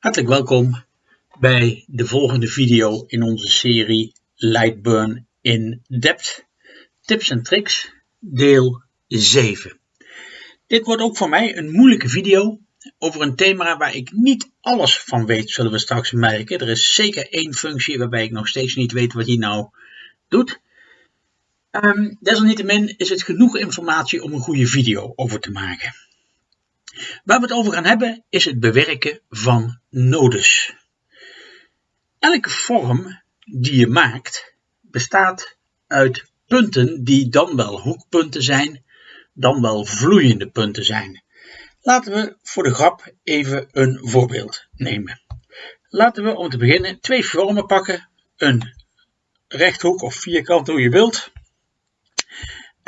Hartelijk welkom bij de volgende video in onze serie Lightburn in Depth Tips en Tricks deel 7. Dit wordt ook voor mij een moeilijke video over een thema waar ik niet alles van weet, zullen we straks merken. Er is zeker één functie waarbij ik nog steeds niet weet wat die nou doet. Um, desalniettemin is het genoeg informatie om een goede video over te maken. Waar we het over gaan hebben is het bewerken van nodes. Elke vorm die je maakt bestaat uit punten die dan wel hoekpunten zijn, dan wel vloeiende punten zijn. Laten we voor de grap even een voorbeeld nemen. Laten we om te beginnen twee vormen pakken. Een rechthoek of vierkant hoe je wilt.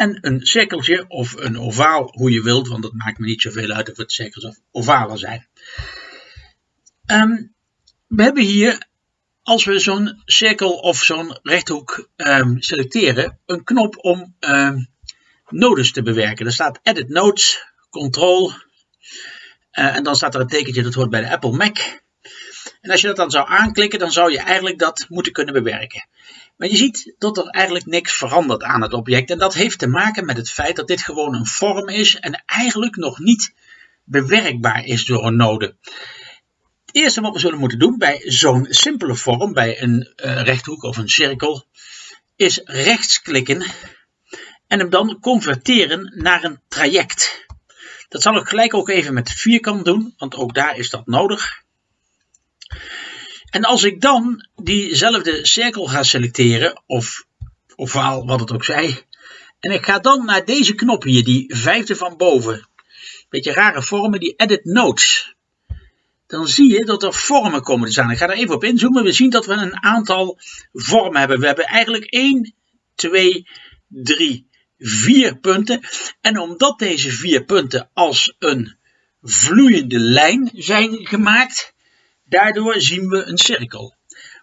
En een cirkeltje of een ovaal, hoe je wilt, want het maakt me niet zoveel uit of het cirkels of ovalen zijn. Um, we hebben hier, als we zo'n cirkel of zo'n rechthoek um, selecteren, een knop om um, nodes te bewerken. Er staat Edit Nodes, Control, uh, en dan staat er een tekentje dat hoort bij de Apple Mac. En als je dat dan zou aanklikken, dan zou je eigenlijk dat moeten kunnen bewerken. Maar je ziet dat er eigenlijk niks verandert aan het object. En dat heeft te maken met het feit dat dit gewoon een vorm is en eigenlijk nog niet bewerkbaar is door een node. Het eerste wat we zullen moeten doen bij zo'n simpele vorm, bij een uh, rechthoek of een cirkel, is rechtsklikken en hem dan converteren naar een traject. Dat zal ik gelijk ook even met vierkant doen, want ook daar is dat nodig. En als ik dan diezelfde cirkel ga selecteren, of ovaal, wat het ook zij, en ik ga dan naar deze knop hier, die vijfde van boven, beetje rare vormen, die Edit Notes, dan zie je dat er vormen komen te staan. Ik ga er even op inzoomen. We zien dat we een aantal vormen hebben. We hebben eigenlijk 1, 2, 3, 4 punten. En omdat deze vier punten als een vloeiende lijn zijn gemaakt, Daardoor zien we een cirkel.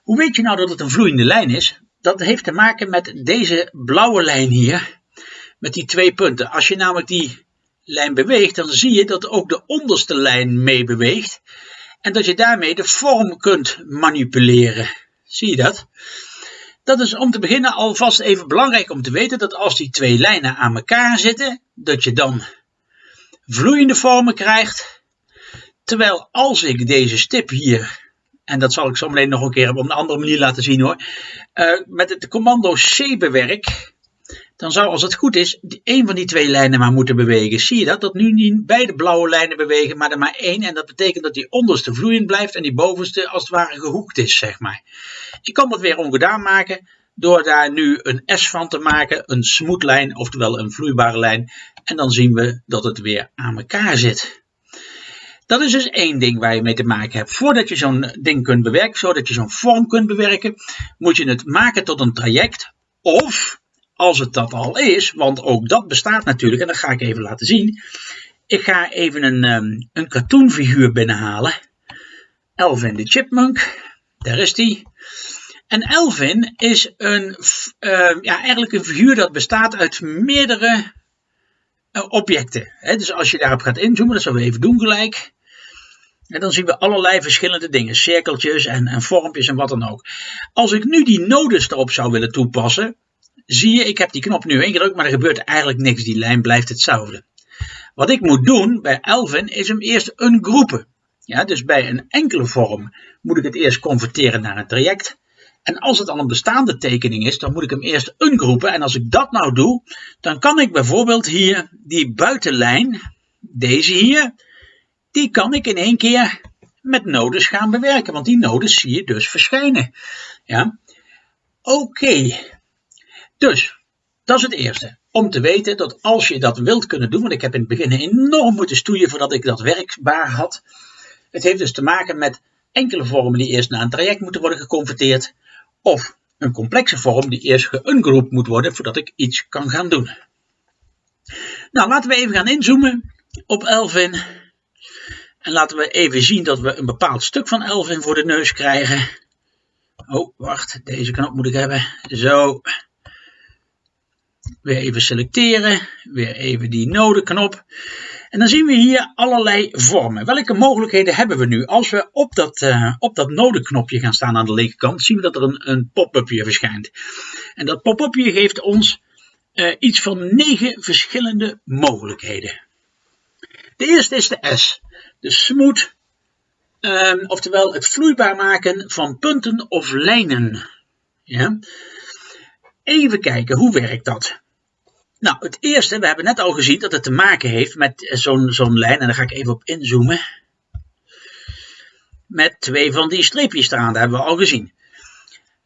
Hoe weet je nou dat het een vloeiende lijn is? Dat heeft te maken met deze blauwe lijn hier, met die twee punten. Als je namelijk die lijn beweegt, dan zie je dat ook de onderste lijn mee beweegt. En dat je daarmee de vorm kunt manipuleren. Zie je dat? Dat is om te beginnen alvast even belangrijk om te weten dat als die twee lijnen aan elkaar zitten, dat je dan vloeiende vormen krijgt Terwijl als ik deze stip hier, en dat zal ik zo meteen nog een keer op een andere manier laten zien hoor, uh, met het commando C bewerk, dan zou als het goed is, één van die twee lijnen maar moeten bewegen. Zie je dat? Dat nu niet beide blauwe lijnen bewegen, maar er maar één. En dat betekent dat die onderste vloeiend blijft en die bovenste als het ware gehoekt is, zeg maar. Ik kan dat weer ongedaan maken door daar nu een S van te maken, een smooth oftewel een vloeibare lijn. En dan zien we dat het weer aan elkaar zit. Dat is dus één ding waar je mee te maken hebt. Voordat je zo'n ding kunt bewerken, zodat je zo'n vorm kunt bewerken, moet je het maken tot een traject. Of, als het dat al is, want ook dat bestaat natuurlijk, en dat ga ik even laten zien. Ik ga even een, um, een cartoonfiguur binnenhalen. Elvin de Chipmunk, daar is die. En Elvin is een, uh, ja, eigenlijk een figuur dat bestaat uit meerdere uh, objecten. Dus als je daarop gaat inzoomen, dat zullen we even doen gelijk. En dan zien we allerlei verschillende dingen, cirkeltjes en, en vormpjes en wat dan ook. Als ik nu die nodes erop zou willen toepassen, zie je, ik heb die knop nu ingedrukt, maar er gebeurt eigenlijk niks. Die lijn blijft hetzelfde. Wat ik moet doen bij Elvin is hem eerst ungroepen. Ja, dus bij een enkele vorm moet ik het eerst converteren naar een traject. En als het al een bestaande tekening is, dan moet ik hem eerst ungroepen. En als ik dat nou doe, dan kan ik bijvoorbeeld hier die buitenlijn, deze hier, die kan ik in één keer met nodes gaan bewerken, want die nodes zie je dus verschijnen. Ja, oké. Dus, dat is het eerste. Om te weten dat als je dat wilt kunnen doen, want ik heb in het begin enorm moeten stoeien voordat ik dat werkbaar had. Het heeft dus te maken met enkele vormen die eerst naar een traject moeten worden geconverteerd, of een complexe vorm die eerst geungroept moet worden voordat ik iets kan gaan doen. Nou, laten we even gaan inzoomen op Elvin. En laten we even zien dat we een bepaald stuk van Elvin voor de neus krijgen. Oh, wacht, deze knop moet ik hebben. Zo. Weer even selecteren, weer even die nodeknop. En dan zien we hier allerlei vormen. Welke mogelijkheden hebben we nu? Als we op dat, uh, op dat nodeknopje gaan staan aan de linkerkant, zien we dat er een, een pop-upje verschijnt. En dat pop-upje geeft ons uh, iets van negen verschillende mogelijkheden. De eerste is de S, de smooth, um, oftewel het vloeibaar maken van punten of lijnen. Ja? Even kijken, hoe werkt dat? Nou, het eerste, we hebben net al gezien dat het te maken heeft met zo'n lijn, en daar ga ik even op inzoomen. Met twee van die streepjes eraan, dat hebben we al gezien.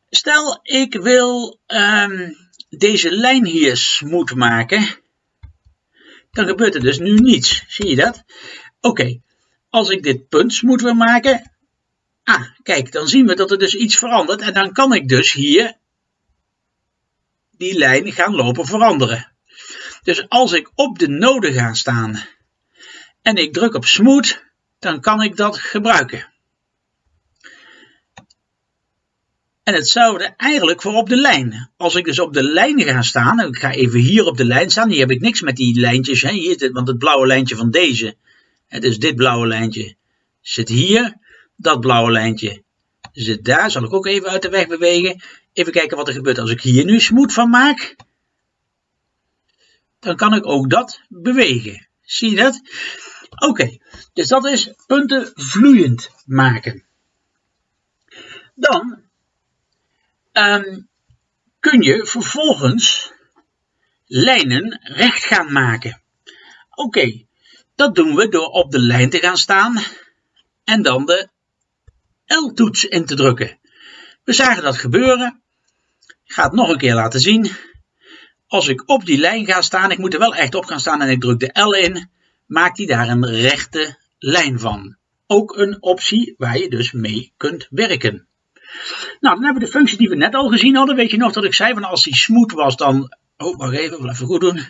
Stel, ik wil um, deze lijn hier smooth maken, dan gebeurt er dus nu niets. Zie je dat? Oké, als ik dit punt smooth wil maken, ah, kijk, dan zien we dat er dus iets verandert en dan kan ik dus hier die lijn gaan lopen veranderen. Dus als ik op de node ga staan en ik druk op smooth, dan kan ik dat gebruiken. En hetzelfde eigenlijk voor op de lijn. Als ik dus op de lijn ga staan, en ik ga even hier op de lijn staan, hier heb ik niks met die lijntjes, hè, hier, want het blauwe lijntje van deze, hè, dus dit blauwe lijntje zit hier, dat blauwe lijntje zit daar, zal ik ook even uit de weg bewegen. Even kijken wat er gebeurt als ik hier nu smooth van maak. Dan kan ik ook dat bewegen. Zie je dat? Oké, dus dat is punten vloeiend maken. Dan um, kun je vervolgens lijnen recht gaan maken. Oké, dat doen we door op de lijn te gaan staan en dan de L-toets in te drukken. We zagen dat gebeuren. Ik ga het nog een keer laten zien. Als ik op die lijn ga staan, ik moet er wel echt op gaan staan en ik druk de L in, maakt hij daar een rechte lijn van. Ook een optie waar je dus mee kunt werken. Nou, dan hebben we de functie die we net al gezien hadden. Weet je nog dat ik zei van als die smooth was, dan. Oh, wacht even, even goed doen.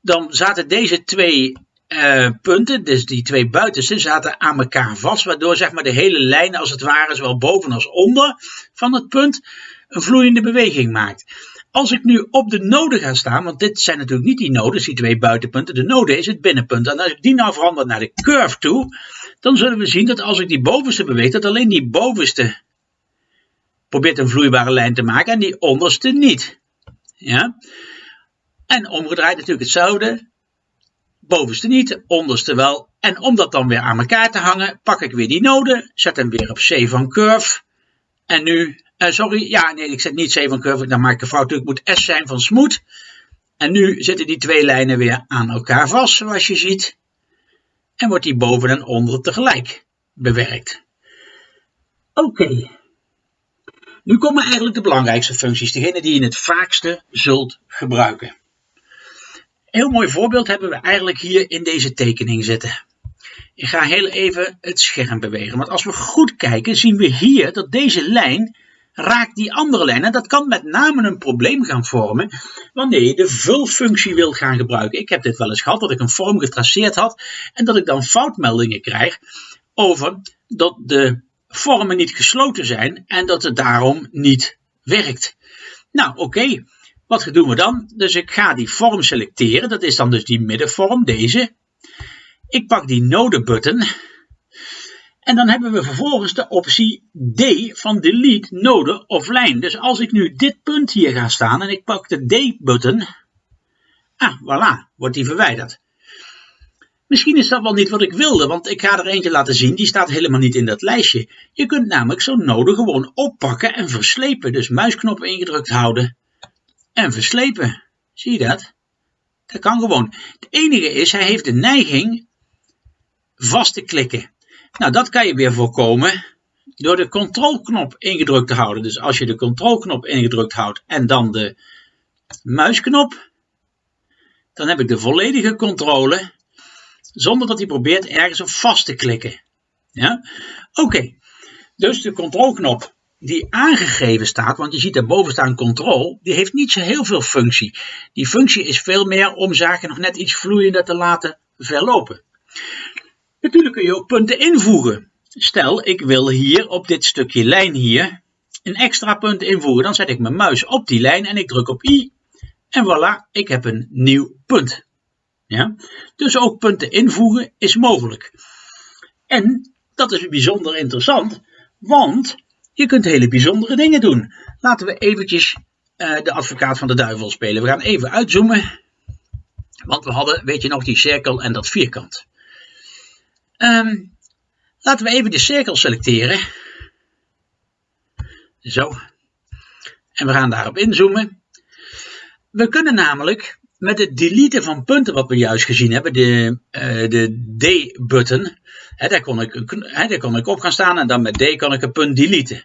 Dan zaten deze twee uh, punten, dus die twee buitenste, zaten aan elkaar vast. Waardoor zeg maar de hele lijn, als het ware, zowel boven als onder van het punt, een vloeiende beweging maakt. Als ik nu op de node ga staan, want dit zijn natuurlijk niet die nodes, die twee buitenpunten. De node is het binnenpunt. En als ik die nou verander naar de curve toe, dan zullen we zien dat als ik die bovenste beweeg, dat alleen die bovenste probeert een vloeibare lijn te maken en die onderste niet. Ja? En omgedraaid natuurlijk hetzelfde. Bovenste niet, onderste wel. En om dat dan weer aan elkaar te hangen, pak ik weer die node, zet hem weer op C van curve. En nu, uh, sorry, ja nee, ik zet niet C van curve, dan maak ik een fout. Het moet S zijn van smooth. En nu zitten die twee lijnen weer aan elkaar vast, zoals je ziet en wordt die boven en onder tegelijk bewerkt. Oké. Nu komen eigenlijk de belangrijkste functies, degene die je het vaakste zult gebruiken. Een heel mooi voorbeeld hebben we eigenlijk hier in deze tekening zitten. Ik ga heel even het scherm bewegen, want als we goed kijken zien we hier dat deze lijn raakt die andere lijn. En dat kan met name een probleem gaan vormen wanneer je de vulfunctie wil gaan gebruiken. Ik heb dit wel eens gehad, dat ik een vorm getraceerd had en dat ik dan foutmeldingen krijg over dat de vormen niet gesloten zijn en dat het daarom niet werkt. Nou, oké. Wat doen we dan? Dus ik ga die vorm selecteren. Dat is dan dus die middenvorm, deze. Ik pak die node button en dan hebben we vervolgens de optie D van delete node of. Dus als ik nu dit punt hier ga staan en ik pak de D-button, ah, voilà, wordt die verwijderd. Misschien is dat wel niet wat ik wilde, want ik ga er eentje laten zien, die staat helemaal niet in dat lijstje. Je kunt namelijk zo'n node gewoon oppakken en verslepen. Dus muisknop ingedrukt houden en verslepen. Zie je dat? Dat kan gewoon. Het enige is, hij heeft de neiging vast te klikken. Nou, dat kan je weer voorkomen door de controlknop ingedrukt te houden. Dus als je de controlknop ingedrukt houdt en dan de muisknop, dan heb ik de volledige controle zonder dat hij probeert ergens op vast te klikken. Ja? Oké, dus de controlknop die aangegeven staat, want je ziet daarboven staan control, die heeft niet zo heel veel functie. Die functie is veel meer om zaken nog net iets vloeiender te laten verlopen. Natuurlijk kun je ook punten invoegen. Stel, ik wil hier op dit stukje lijn hier een extra punt invoegen. Dan zet ik mijn muis op die lijn en ik druk op I. En voilà, ik heb een nieuw punt. Ja? Dus ook punten invoegen is mogelijk. En dat is bijzonder interessant, want je kunt hele bijzondere dingen doen. Laten we eventjes uh, de advocaat van de duivel spelen. We gaan even uitzoomen, want we hadden, weet je nog, die cirkel en dat vierkant. Um, laten we even de cirkel selecteren. Zo. En we gaan daarop inzoomen. We kunnen namelijk met het deleten van punten wat we juist gezien hebben, de, uh, de D-button, daar, kon ik, daar kon ik op gaan staan en dan met D kan ik een punt deleten.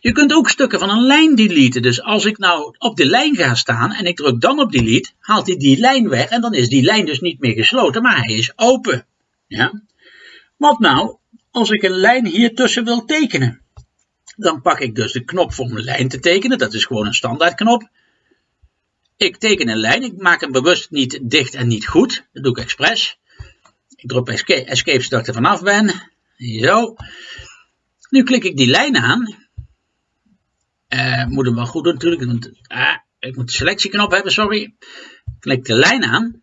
Je kunt ook stukken van een lijn deleten. Dus als ik nou op de lijn ga staan en ik druk dan op delete, haalt hij die lijn weg en dan is die lijn dus niet meer gesloten, maar hij is open. Ja? Wat nou als ik een lijn hier tussen wil tekenen? Dan pak ik dus de knop voor een lijn te tekenen, dat is gewoon een standaardknop. Ik teken een lijn, ik maak hem bewust niet dicht en niet goed, dat doe ik expres. Ik druk escape, escape zodat ik er vanaf ben. Zo. Nu klik ik die lijn aan. Uh, moet hem wel goed doen natuurlijk. Ah, ik moet de selectieknop hebben, sorry. Klik de lijn aan.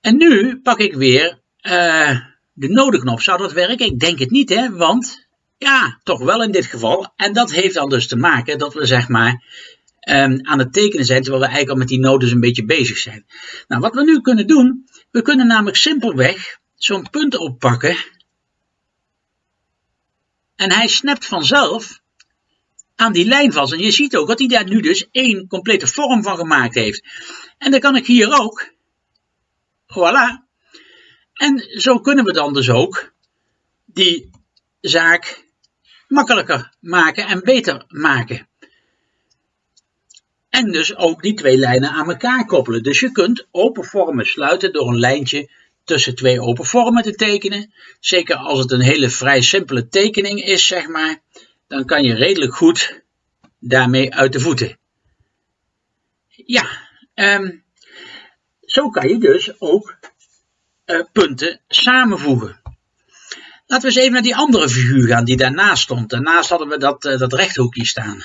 En nu pak ik weer uh, de nodenknop. Zou dat werken? Ik denk het niet, hè. Want, ja, toch wel in dit geval. En dat heeft dan dus te maken dat we, zeg maar, um, aan het tekenen zijn. Terwijl we eigenlijk al met die nodes een beetje bezig zijn. Nou, wat we nu kunnen doen. We kunnen namelijk simpelweg zo'n punt oppakken. En hij snapt vanzelf aan die lijn vast. En je ziet ook dat hij daar nu dus één complete vorm van gemaakt heeft. En dan kan ik hier ook. Voilà. En zo kunnen we dan dus ook die zaak makkelijker maken en beter maken. En dus ook die twee lijnen aan elkaar koppelen. Dus je kunt open vormen sluiten door een lijntje tussen twee open vormen te tekenen. Zeker als het een hele vrij simpele tekening is, zeg maar dan kan je redelijk goed daarmee uit de voeten. Ja, um, zo kan je dus ook punten samenvoegen. Laten we eens even naar die andere figuur gaan die daarnaast stond. Daarnaast hadden we dat, uh, dat rechthoekje staan.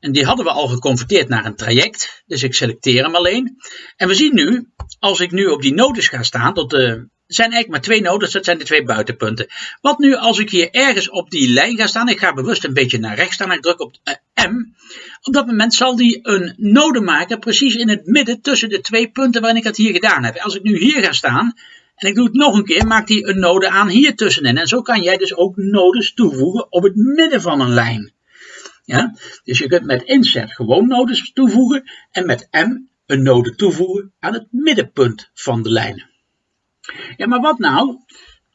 En die hadden we al geconverteerd naar een traject. Dus ik selecteer hem alleen. En we zien nu, als ik nu op die nodes ga staan, tot de er zijn eigenlijk maar twee nodes, dat zijn de twee buitenpunten. Wat nu als ik hier ergens op die lijn ga staan, ik ga bewust een beetje naar rechts staan, ik druk op uh, M. Op dat moment zal die een node maken, precies in het midden tussen de twee punten waarin ik het hier gedaan heb. Als ik nu hier ga staan, en ik doe het nog een keer, maakt hij een node aan hier tussenin. En zo kan jij dus ook nodes toevoegen op het midden van een lijn. Ja? Dus je kunt met insert gewoon nodes toevoegen en met M een node toevoegen aan het middenpunt van de lijn. Ja, maar wat nou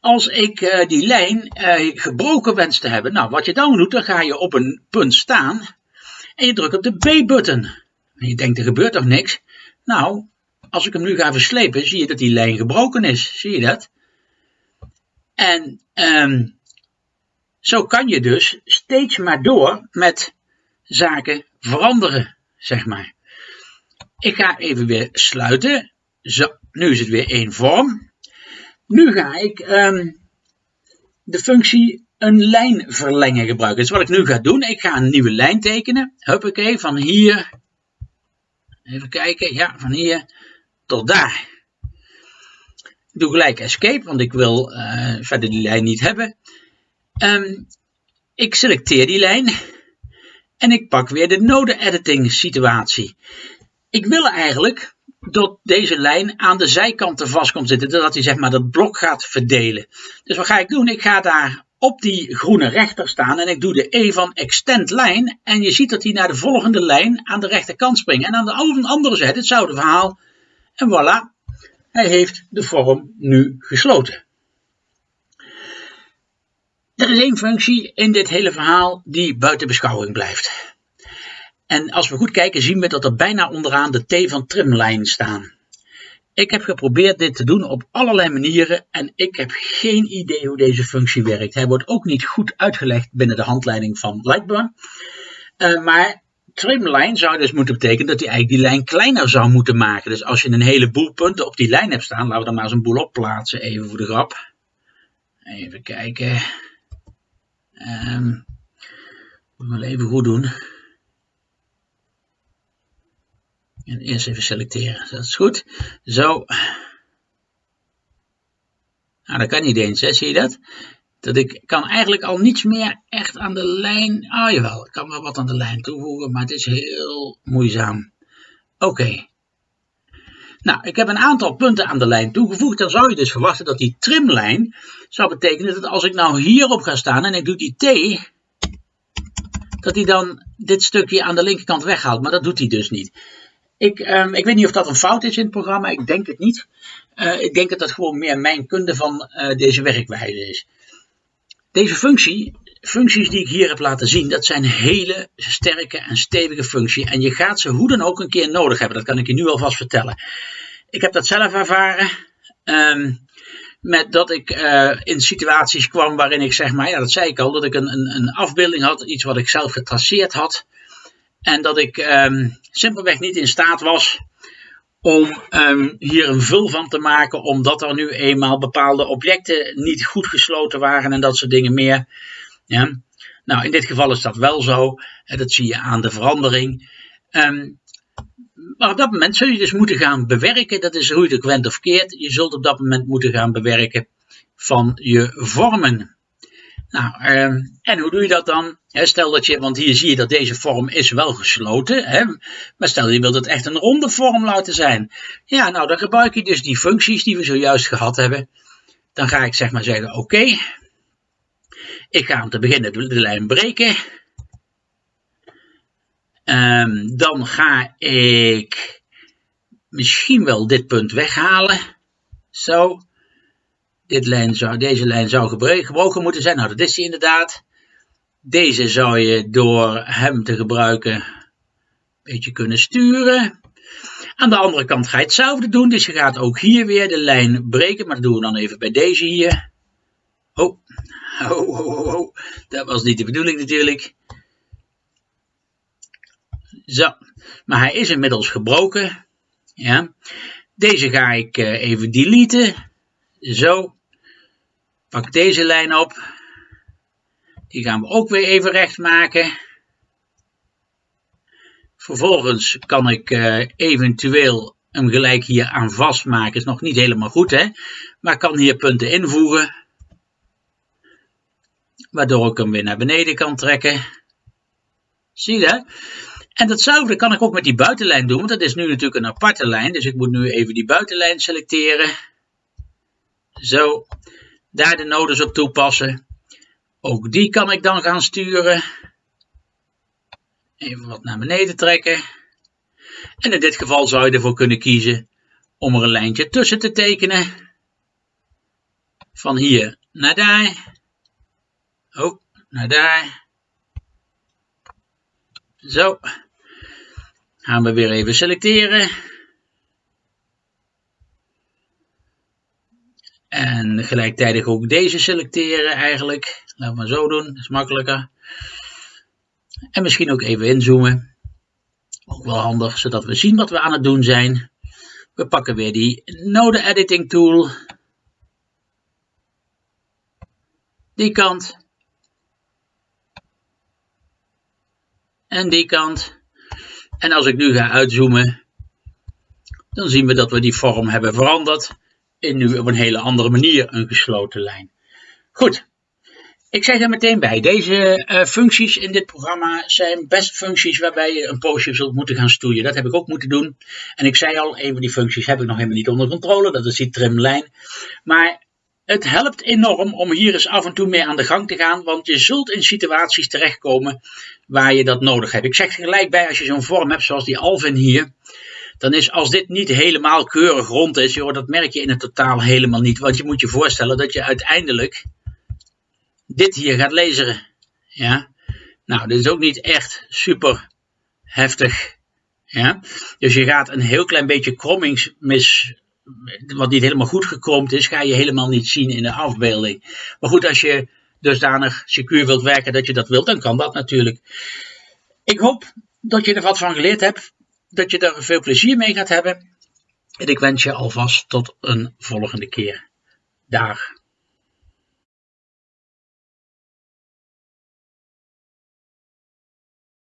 als ik uh, die lijn uh, gebroken wens te hebben? Nou, wat je dan doet, dan ga je op een punt staan en je drukt op de B-button. En je denkt, er gebeurt toch niks? Nou, als ik hem nu ga verslepen, zie je dat die lijn gebroken is. Zie je dat? En um, zo kan je dus steeds maar door met zaken veranderen, zeg maar. Ik ga even weer sluiten. Zo, nu is het weer één vorm. Nu ga ik um, de functie een lijn verlengen gebruiken. Dus wat ik nu ga doen, ik ga een nieuwe lijn tekenen. Huppakee, van hier, even kijken, ja, van hier tot daar. Ik doe gelijk escape, want ik wil uh, verder die lijn niet hebben. Um, ik selecteer die lijn en ik pak weer de node editing situatie. Ik wil eigenlijk dat deze lijn aan de zijkanten vast komt zitten, zodat hij zeg maar dat blok gaat verdelen. Dus wat ga ik doen? Ik ga daar op die groene rechter staan en ik doe de E van extend lijn en je ziet dat hij naar de volgende lijn aan de rechterkant springt. En aan de andere zijde hetzelfde verhaal en voilà, hij heeft de vorm nu gesloten. Er is één functie in dit hele verhaal die buiten beschouwing blijft. En als we goed kijken zien we dat er bijna onderaan de T van trimlijn staan. Ik heb geprobeerd dit te doen op allerlei manieren en ik heb geen idee hoe deze functie werkt. Hij wordt ook niet goed uitgelegd binnen de handleiding van Lightburn. Uh, maar trimline zou dus moeten betekenen dat hij eigenlijk die lijn kleiner zou moeten maken. Dus als je een heleboel punten op die lijn hebt staan, laten we dan maar eens een boel opplaatsen, even voor de grap. Even kijken. Um, moet wel even goed doen. En eerst even selecteren. Dat is goed. Zo. Nou, dat kan niet eens, hè? zie je dat? Dat ik kan eigenlijk al niets meer echt aan de lijn. Ah, jawel, ik kan wel wat aan de lijn toevoegen, maar het is heel moeizaam. Oké. Nou, ik heb een aantal punten aan de lijn toegevoegd. Dan zou je dus verwachten dat die trimlijn zou betekenen dat als ik nou hierop ga staan en ik doe die T, dat hij dan dit stukje aan de linkerkant weghaalt. Maar dat doet hij dus niet. Ik, um, ik weet niet of dat een fout is in het programma. Ik denk het niet. Uh, ik denk dat dat gewoon meer mijn kunde van uh, deze werkwijze is. Deze functie, functies die ik hier heb laten zien, dat zijn hele sterke en stevige functies. En je gaat ze hoe dan ook een keer nodig hebben. Dat kan ik je nu alvast vertellen. Ik heb dat zelf ervaren. Um, met dat ik uh, in situaties kwam waarin ik zeg maar, ja dat zei ik al, dat ik een, een, een afbeelding had, iets wat ik zelf getraceerd had. En dat ik um, simpelweg niet in staat was om um, hier een vul van te maken, omdat er nu eenmaal bepaalde objecten niet goed gesloten waren en dat soort dingen meer. Ja. Nou, in dit geval is dat wel zo. Dat zie je aan de verandering. Um, maar op dat moment zul je dus moeten gaan bewerken. Dat is hoe je of keert. Je zult op dat moment moeten gaan bewerken van je vormen. Nou, uh, en hoe doe je dat dan? stel dat je, want hier zie je dat deze vorm is wel gesloten, hè, maar stel je wilt het echt een ronde vorm laten zijn. Ja, nou dan gebruik je dus die functies die we zojuist gehad hebben. Dan ga ik zeg maar zeggen, oké, ik ga om te beginnen de lijn breken. Um, dan ga ik misschien wel dit punt weghalen. Zo. Dit lijn zou, deze lijn zou gebroken moeten zijn. Nou, dat is die inderdaad. Deze zou je door hem te gebruiken een beetje kunnen sturen. Aan de andere kant ga je hetzelfde doen. Dus je gaat ook hier weer de lijn breken. Maar dat doen we dan even bij deze hier. Oh, oh, oh, oh, dat was niet de bedoeling natuurlijk. Zo, maar hij is inmiddels gebroken. Ja. Deze ga ik uh, even deleten. Zo. Pak deze lijn op. Die gaan we ook weer even recht maken. Vervolgens kan ik uh, eventueel hem gelijk hier aan vastmaken. Is nog niet helemaal goed hè. Maar kan hier punten invoegen. Waardoor ik hem weer naar beneden kan trekken. Zie je dat? En datzelfde kan ik ook met die buitenlijn doen, want dat is nu natuurlijk een aparte lijn. Dus ik moet nu even die buitenlijn selecteren. Zo, daar de nodes op toepassen. Ook die kan ik dan gaan sturen. Even wat naar beneden trekken. En in dit geval zou je ervoor kunnen kiezen om er een lijntje tussen te tekenen. Van hier naar daar. Oh, naar daar. Zo. Gaan we weer even selecteren. En gelijktijdig ook deze selecteren eigenlijk. Laten we maar zo doen, dat is makkelijker. En misschien ook even inzoomen. Ook wel handig, zodat we zien wat we aan het doen zijn. We pakken weer die node editing tool. Die kant. En die kant. En als ik nu ga uitzoomen, dan zien we dat we die vorm hebben veranderd in nu op een hele andere manier een gesloten lijn. Goed, ik zeg er meteen bij, deze uh, functies in dit programma zijn best functies waarbij je een poosje zult moeten gaan stoeien. Dat heb ik ook moeten doen. En ik zei al, een van die functies heb ik nog helemaal niet onder controle, dat is die trimlijn. Maar het helpt enorm om hier eens af en toe mee aan de gang te gaan, want je zult in situaties terechtkomen waar je dat nodig hebt. Ik zeg gelijk bij, als je zo'n vorm hebt zoals die Alvin hier, dan is als dit niet helemaal keurig rond is, joh, dat merk je in het totaal helemaal niet. Want je moet je voorstellen dat je uiteindelijk dit hier gaat lezen. Ja? Nou, dit is ook niet echt super heftig. Ja? Dus je gaat een heel klein beetje krommingsmis wat niet helemaal goed gekromd is, ga je helemaal niet zien in de afbeelding. Maar goed, als je dusdanig secuur wilt werken dat je dat wilt, dan kan dat natuurlijk. Ik hoop dat je er wat van geleerd hebt, dat je er veel plezier mee gaat hebben. En ik wens je alvast tot een volgende keer. Dag.